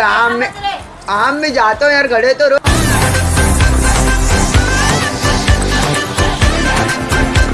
आम में आम में जाता हूँ यार घड़े तो रो